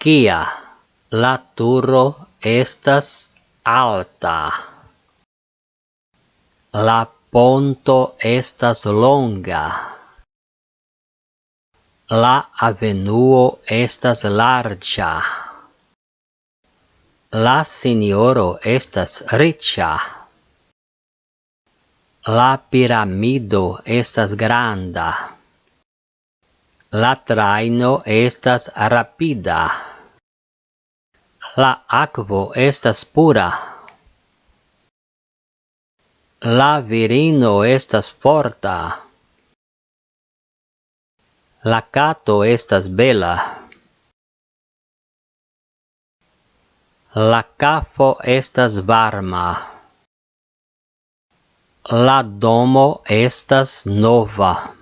Kia la turo estas alta. La ponto estas longa. La avenuo estas larĝa. La sinjoro estas riĉa. La piramido estas granda. La traino estas rapida. La akvo estas pura. La virino estas forta. La kato estas bela. La kafo estas varma. La domo estas nova.